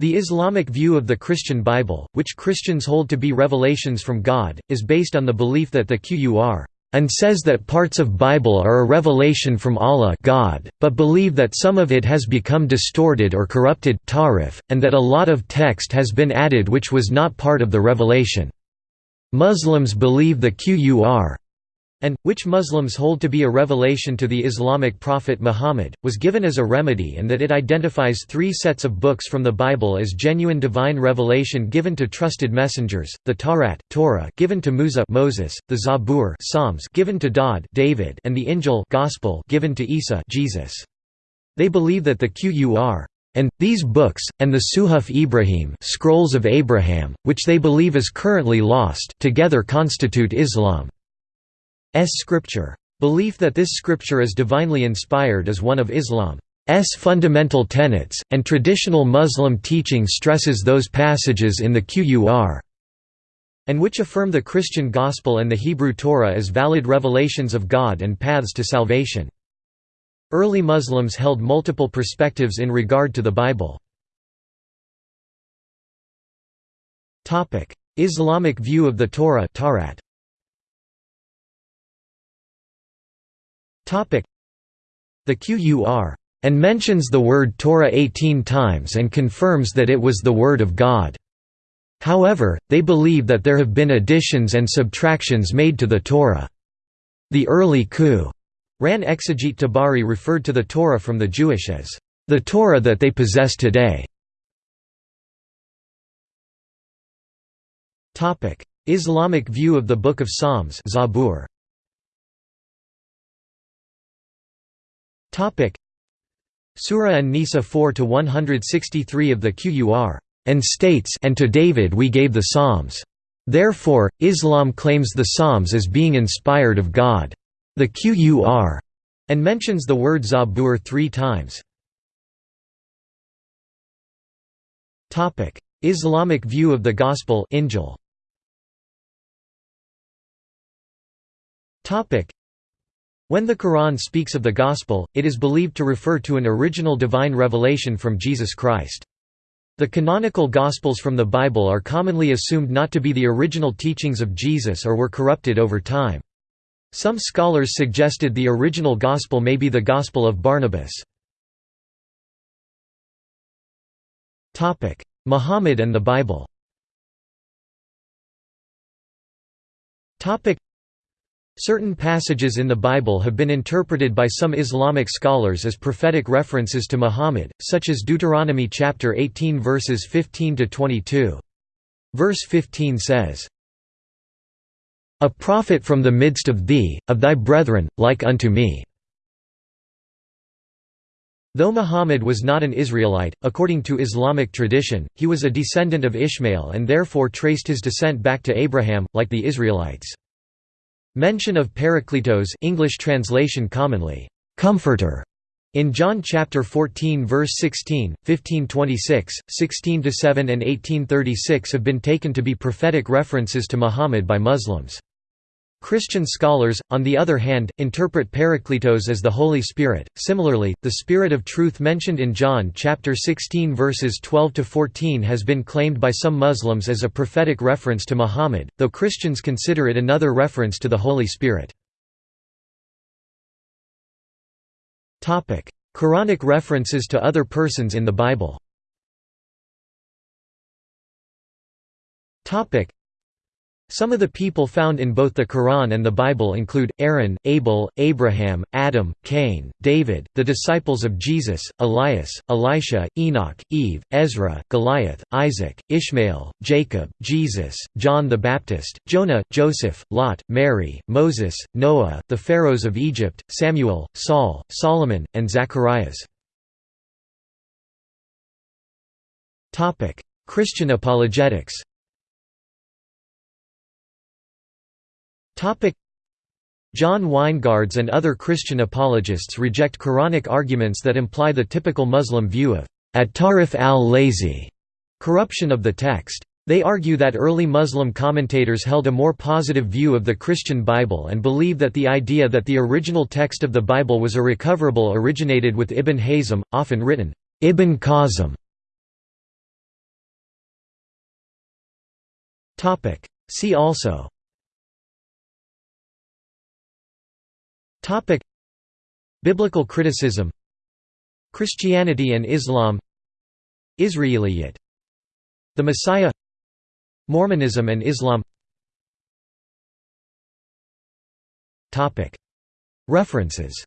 The Islamic view of the Christian Bible, which Christians hold to be revelations from God, is based on the belief that the Qur'an and says that parts of Bible are a revelation from Allah God, but believe that some of it has become distorted or corrupted tahrif, and that a lot of text has been added which was not part of the revelation. Muslims believe the Qur'an and, which Muslims hold to be a revelation to the Islamic prophet Muhammad, was given as a remedy and that it identifies three sets of books from the Bible as genuine divine revelation given to trusted messengers, the Tawrat Torah given to Musa Moses, the Zabur Psalms given to Daud David and the Injil Gospel given to Isa Jesus. They believe that the Qur'an and these books, and the Suhuf Ibrahim scrolls of Abraham, which they believe is currently lost together constitute Islam. S scripture. Belief that this scripture is divinely inspired is one of Islam's fundamental tenets, and traditional Muslim teaching stresses those passages in the Qur'an and which affirm the Christian Gospel and the Hebrew Torah as valid revelations of God and paths to salvation. Early Muslims held multiple perspectives in regard to the Bible. Islamic view of the Torah The Qur'an and mentions the word Torah 18 times and confirms that it was the Word of God. However, they believe that there have been additions and subtractions made to the Torah. The early Qur'an exegete Tabari referred to the Torah from the Jewish as the Torah that they possess today. Islamic view of the Book of Psalms Zabur. Topic Surah An-Nisa 4 to 163 of the Qur'an and states and to David we gave the Psalms. Therefore, Islam claims the Psalms as being inspired of God. The Qur'an and mentions the word Zabur three times. Islamic view of the Gospel Injil. When the Quran speaks of the Gospel, it is believed to refer to an original divine revelation from Jesus Christ. The canonical Gospels from the Bible are commonly assumed not to be the original teachings of Jesus or were corrupted over time. Some scholars suggested the original Gospel may be the Gospel of Barnabas. Muhammad and the Bible Certain passages in the Bible have been interpreted by some Islamic scholars as prophetic references to Muhammad, such as Deuteronomy chapter 18 verses 15 to 22. Verse 15 says, A prophet from the midst of thee, of thy brethren, like unto me. Though Muhammad was not an Israelite, according to Islamic tradition, he was a descendant of Ishmael and therefore traced his descent back to Abraham, like the Israelites. Mention of Parakletos English translation commonly, "'Comforter' in John chapter 14 verse 16, 1526, 16-7 and 1836 have been taken to be prophetic references to Muhammad by Muslims. Christian scholars, on the other hand, interpret Parakletos as the Holy Spirit. Similarly, the Spirit of Truth mentioned in John chapter 16 verses 12 to 14 has been claimed by some Muslims as a prophetic reference to Muhammad, though Christians consider it another reference to the Holy Spirit. Topic: Quranic references to other persons in the Bible. Topic: some of the people found in both the Quran and the Bible include, Aaron, Abel, Abraham, Adam, Cain, David, the disciples of Jesus, Elias, Elisha, Enoch, Eve, Ezra, Goliath, Isaac, Ishmael, Jacob, Jesus, John the Baptist, Jonah, Joseph, Lot, Mary, Moses, Noah, the pharaohs of Egypt, Samuel, Saul, Solomon, and Zacharias. Christian apologetics John Weingards and other Christian apologists reject Quranic arguments that imply the typical Muslim view of at-tarif al-lazi corruption of the text. They argue that early Muslim commentators held a more positive view of the Christian Bible and believe that the idea that the original text of the Bible was irrecoverable originated with Ibn Hazm, often written, Ibn Qasim. See also Biblical criticism. Christianity and Islam. Israeliyat. The Messiah. Mormonism and Islam. Topic: References